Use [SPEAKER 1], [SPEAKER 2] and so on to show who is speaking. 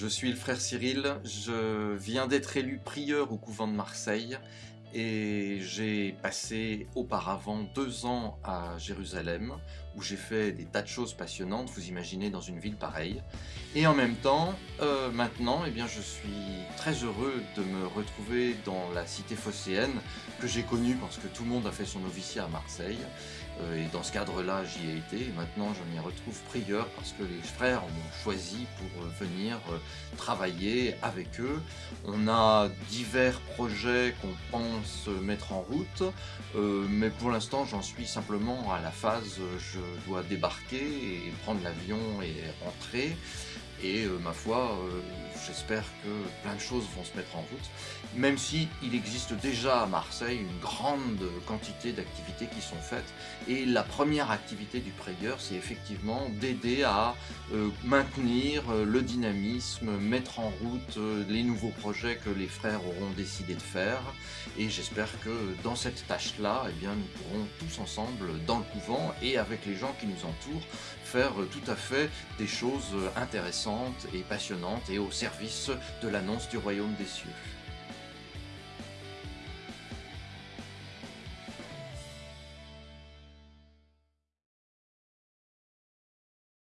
[SPEAKER 1] Je suis le frère Cyril, je viens d'être élu prieur au couvent de Marseille et j'ai passé auparavant deux ans à Jérusalem où j'ai fait des tas de choses passionnantes, vous imaginez dans une ville pareille. Et en même temps, euh, maintenant, eh bien, je suis très heureux de me retrouver dans la cité phocéenne que j'ai connue parce que tout le monde a fait son noviciat à Marseille. Euh, et dans ce cadre-là, j'y ai été. Et maintenant, je m'y retrouve prieur parce que les frères m'ont choisi pour euh, venir travailler avec eux. On a divers projets qu'on pense mettre en route, mais pour l'instant, j'en suis simplement à la phase je dois débarquer et prendre l'avion et rentrer. Et euh, ma foi, euh, j'espère que plein de choses vont se mettre en route, même si il existe déjà à Marseille une grande quantité d'activités qui sont faites. Et la première activité du prieur, c'est effectivement d'aider à euh, maintenir le dynamisme, mettre en route les nouveaux projets que les frères auront décidé de faire. Et j'espère que dans cette tâche-là, eh bien, nous pourrons tous ensemble, dans le couvent et avec les gens qui nous entourent, faire tout à fait des choses intéressantes et passionnante et au de l'annonce du royaume des cieux.